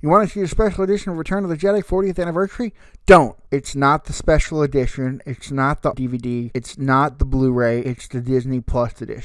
You want to see the special edition of Return of the Jedi 40th anniversary? Don't. It's not the special edition. It's not the DVD. It's not the Blu ray. It's the Disney Plus edition.